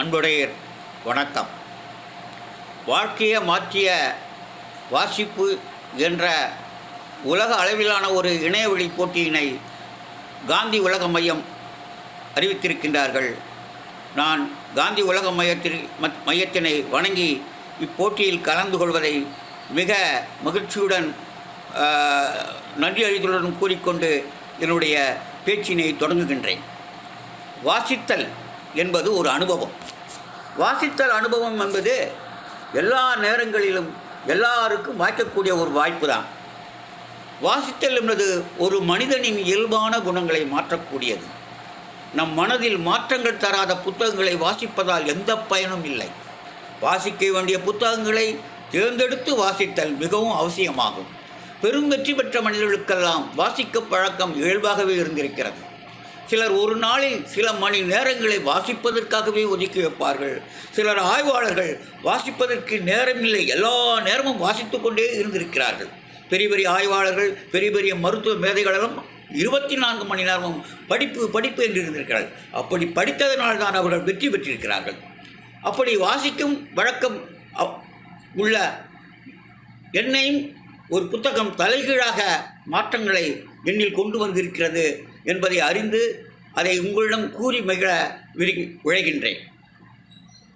அன்புடையர் வணக்கம். வாழ்க்கையை மாற்றிய வாசிப்பு என்ற உலக அளவிலான ஒரு இணையவழி போட்டியினை காந்தி உலக மையம் அறிவித்திருக்கின்றார்கள். நான் காந்தி உலக மையத்தில் மையத்தினை வணங்கி இப்போட்டியில் கலந்து கொள்வதை மிக மகிழ்ச்சியுடன் நன்றி அறிதலுடன் கூறிக்கொண்டு என்னுடைய பேச்சினை தொடங்குகின்றேன். வாசித்தல் என்பது ஒரு அனுபவம். வாசித்தல் அனுபவம் என்பது எல்லா நேரங்களிலும் எல்லாருக்கும் வாய்க்கக்கூடிய ஒரு வாய்ப்பு தான் வாசித்தல் என்பது ஒரு மனிதனின் இயல்பான குணங்களை மாற்றக்கூடியது. நம் மனதில் மாற்றங்கள் தராத புத்தகங்களை வாசிப்பதால் எந்த பயனும் இல்லை. வாசிக்க வேண்டிய புத்தகங்களை தேர்ந்தெடுத்து வாசித்தல் மிகவும் அவசியமாகும். பெரும் வெற்றி பெற்ற மனிதர்களுக்கெல்லாம் வாசிக்க பழக்கம் இயல்பாகவே இருந்திருக்கிறது. சிலர் ஒரு நாளில் சில மணி நேரங்களை வாசிப்பதற்காகவே ஒதுக்கி வைப்பார்கள். சிலர் ஆய்வாளர்கள் வாசிப்பதற்கு நேரமில்லை எல்லா நேரமும் வாசித்து கொண்டே இருந்திருக்கிறார்கள். பெரிய பெரிய ஆய்வாளர்கள் பெரிய பெரிய மருத்துவ மேதைகளெல்லாம் இருபத்தி நான்கு மணி நேரமும் படிப்பு படிப்பு என்று இருந்திருக்கிறார்கள். அப்படி படித்ததனால் தான் அவர்கள் வெற்றி பெற்றிருக்கிறார்கள். அப்படி வாசிக்கும் வழக்கம் உள்ள என்னையும் ஒரு புத்தகம் தலைகீழாக மாற்றங்களை எண்ணில் கொண்டு வந்திருக்கிறது. என்பதை அறிந்து அதை உங்களிடம் கூறி மகிழ விரி விழைகின்றேன்.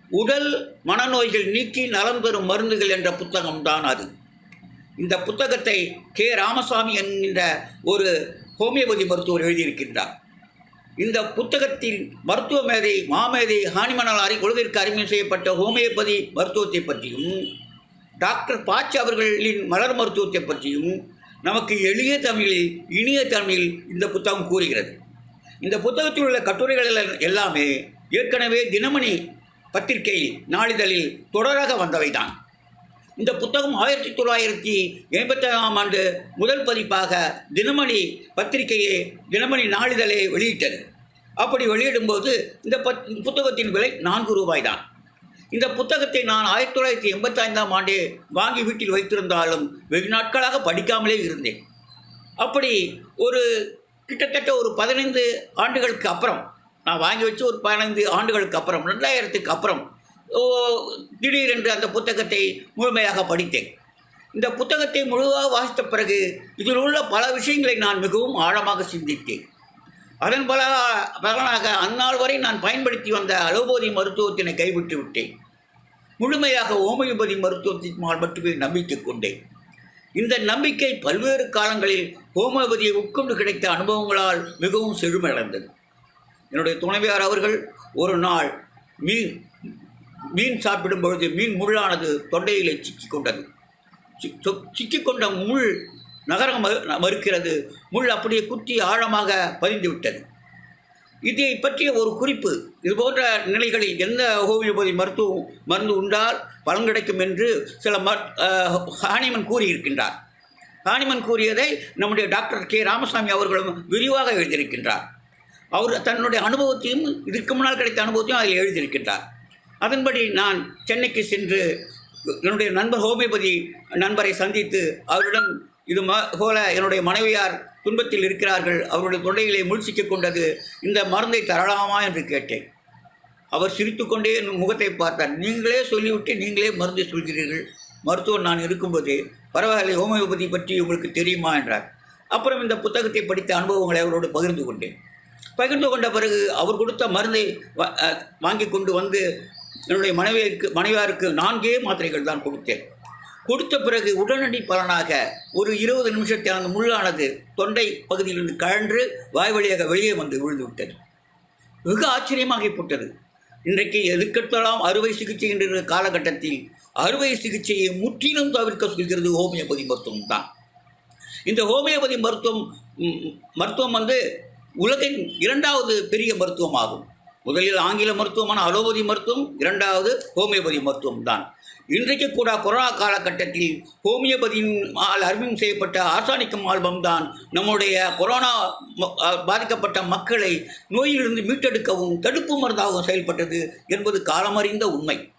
உடல் மனநோய்கள் நீக்கி நலம் பெறும் மருந்துகள் என்ற புத்தகம்தான் அது. இந்த புத்தகத்தை கே. ராமசாமி என்கின்ற ஒரு ஹோமியோபதி மருத்துவர் எழுதியிருக்கின்றார். இந்த புத்தகத்தில் மருத்துவ மேதை மாமேதை ஹானிமணல் அறி கொள்கைக்கு அறிமுகம் செய்யப்பட்ட ஹோமியோபதி மருத்துவத்தை பற்றியும் டாக்டர் பாச்சி அவர்களின் மலர் மருத்துவத்தை பற்றியும் நமக்கு எளிய தமிழில் இனிய தமிழில் இந்த புத்தகம் கூறுகிறது. இந்த புத்தகத்தில் உள்ள கட்டுரைகள் எல்லாமே ஏற்கனவே தினமணி பத்திரிகையில் நாளிதழில் தொடராக வந்தவைதான். இந்த புத்தகம் ஆயிரத்தி தொள்ளாயிரத்தி எண்பத்தேழாம் ஆண்டு முதல் பதிப்பாக தினமணி பத்திரிகையை தினமணி நாளிதழை வெளியிட்டது. அப்படி வெளியிடும்போது இந்த பத் இந்த புத்தகத்தின் விலை நான்கு ரூபாய் தான் இந்த புத்தகத்தை நான் ஆயிரத்தி தொள்ளாயிரத்தி எண்பத்தைந்தாம் ஆண்டே வாங்கி வீட்டில் வைத்திருந்தாலும் வெகு நாட்களாக படிக்காமலே இருந்தேன். அப்படி ஒரு கிட்டத்தட்ட ஒரு பதினைந்து ஆண்டுகளுக்கு அப்புறம் நான் வாங்கி வச்சு ஒரு பதினைந்து ஆண்டுகளுக்கு அப்புறம் ரெண்டாயிரத்துக்கு அப்புறம் ஓ, திடீரென்று அந்த புத்தகத்தை முழுமையாக படித்தேன். இந்த புத்தகத்தை முழுவாக வாசித்த பிறகு இதில் உள்ள பல விஷயங்களை நான் மிகவும் ஆழமாக சிந்தித்தேன். அதன் பல பலனாக அந்நாள் வரை நான் பயன்படுத்தி வந்த அலோபதி மருத்துவத்தினை கைவிட்டு விட்டேன். முழுமையாக ஹோமியோபதி மருத்துவத்தின் மால் மட்டுமே நம்பிக்கை கொண்டேன். இந்த நம்பிக்கை பல்வேறு காலங்களில் ஹோமியோபதியை உட்கொண்டு கிடைத்த அனுபவங்களால் மிகவும் செழுமையடைந்தது என்னுடைய துணைவியார் அவர்கள் ஒரு நாள் மீன் மீன் சாப்பிடும் பொழுது மீன் முள்ளானது தொண்டையிலே சிக்கிக் கொண்டது. சிக்கிக்கொண்ட முள் நகர மறு- மறுக்கிறது. முள் அப்படியே குத்தி ஆழமாக பதிந்து விட்டது. இதை பற்றிய ஒரு குறிப்பு இது போன்ற நிலைகளில் எந்த ஹோமியோபதி மருத்துவம் மருந்து உண்டால் பலன் கிடைக்கும் என்று சில மர் ஹானிமன் கூறியிருக்கின்றார். ஹானிமன் கூறியதை நம்முடைய டாக்டர் கே. ராமசாமி அவர்களும் விரிவாக எழுதியிருக்கின்றார். அவர் தன்னுடைய அனுபவத்தையும் இதற்கு முன்னால் கிடைத்த அனுபவத்தையும் அதில் எழுதியிருக்கின்றார். அதன்படி நான் சென்னைக்கு சென்று என்னுடைய நண்பர் ஹோமியோபதி நண்பரை சந்தித்து அவரிடம் இது ம போல என்னுடைய மனைவியார் துன்பத்தில் இருக்கிறார்கள். அவருடைய தொண்டைகளை முள்சிக்கிக் கொண்டது இந்த மருந்தை தரலாமா என்று கேட்டேன். அவர் சிரித்துக்கொண்டே என் முகத்தை பார்த்தார். நீங்களே சொல்லிவிட்டு நீங்களே மருந்தை சொல்கிறீர்கள். மருத்துவர் நான் இருக்கும்போது பரவாயில்லை ஹோமியோபதி பற்றி உங்களுக்கு தெரியுமா என்றார். அப்புறம் இந்த புத்தகத்தை படித்த அனுபவங்களை அவரோடு பகிர்ந்து கொண்டேன். பகிர்ந்து கொண்ட பிறகு அவர் கொடுத்த மருந்தை வாங்கி கொண்டு வந்து என்னுடைய மனைவியருக்கு மனைவியாருக்கு நான்கே மாத்திரைகள் தான் கொடுத்தேன். கொடுத்த பிறகு உடனடி பலனாக ஒரு இருபது நிமிஷத்தில் அந்த முள்ளானது தொண்டை பகுதியிலிருந்து கழன்று வாய் வழியாக வெளியே வந்து விழுந்து விட்டது வெகு இன்றைக்கு எதுக்கெடுத்தாலும் அறுவை சிகிச்சை என்ற காலகட்டத்தில் அறுவை சிகிச்சையை முற்றிலும் தவிர்க்க சொல்கிறது ஹோமியோபதி மருத்துவம் தான். இந்த ஹோமியோபதி மருத்துவம் மருத்துவம் வந்து உலகின் இரண்டாவது பெரிய மருத்துவமாகும். முதலில் ஆங்கில மருத்துவமான அலோபதி மருத்துவம் இரண்டாவது ஹோமியோபதி மருத்துவம் தான். இன்றைக்கு கூட கொரோனா காலகட்டத்தில் ஹோமியோபதியினால் அறிமுகம் செய்யப்பட்ட ஆர்சானிக்கம் ஆல்பம் தான் நம்முடைய கொரோனா பாதிக்கப்பட்ட மக்களை நோயிலிருந்து மீட்டெடுக்கவும் தடுப்பு மருந்தாகவும் செயல்பட்டது என்பது காலமறிந்த உண்மை.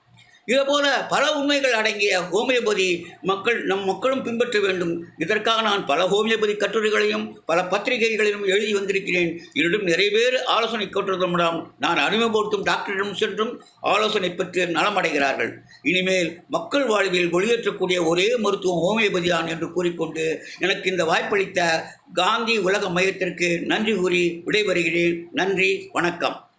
இதுபோல பல உண்மைகள் அடங்கிய ஹோமியோபதி மக்கள் நம் மக்களும் பின்பற்ற வேண்டும். இதற்காக நான் பல ஹோமியோபதி கட்டுரைகளையும் பல பத்திரிகைகளிலும் எழுதி வந்திருக்கிறேன். என்னிடம் நிறைய பேர் ஆலோசனை கேட்டிருந்தோம் நான் அறிமுகப்படுத்தும் டாக்டரிடம் சென்றும் ஆலோசனை பெற்று நலமடைகிறார்கள். இனிமேல் மக்கள் வாழ்வில் ஒளியேற்றக்கூடிய ஒரே மருத்துவம் ஹோமியோபதியான் என்று கூறிக்கொண்டு எனக்கு இந்த வாய்ப்பளித்த காந்தி உலக மையத்திற்கு நன்றி கூறி விடைபெறுகிறேன். நன்றி வணக்கம்.